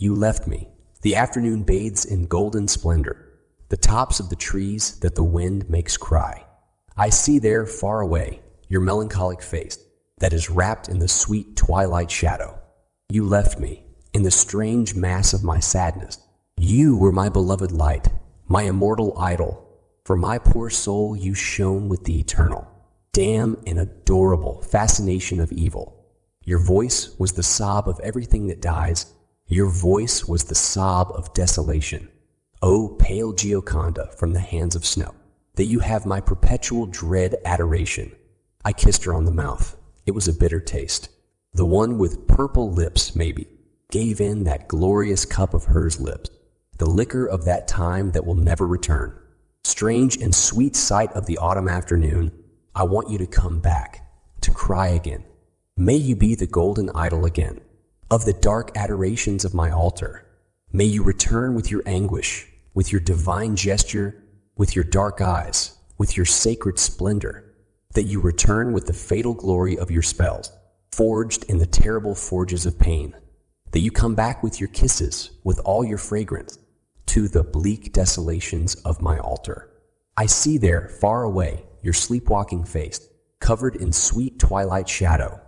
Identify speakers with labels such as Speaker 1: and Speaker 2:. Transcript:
Speaker 1: You left me. The afternoon bathes in golden splendor, the tops of the trees that the wind makes cry. I see there far away your melancholic face that is wrapped in the sweet twilight shadow. You left me in the strange mass of my sadness. You were my beloved light, my immortal idol. For my poor soul you shone with the eternal, damn and adorable fascination of evil. Your voice was the sob of everything that dies. Your voice was the sob of desolation. O pale Gioconda from the hands of snow, that you have my perpetual dread adoration. I kissed her on the mouth. It was a bitter taste. The one with purple lips, maybe, gave in that glorious cup of hers lips, the liquor of that time that will never return. Strange and sweet sight of the autumn afternoon, I want you to come back, to cry again. May you be the golden idol again, of the dark adorations of my altar. May you return with your anguish, with your divine gesture, with your dark eyes, with your sacred splendor, that you return with the fatal glory of your spells, forged in the terrible forges of pain, that you come back with your kisses, with all your fragrance, to the bleak desolations of my altar. I see there, far away, your sleepwalking face, covered in sweet twilight shadow,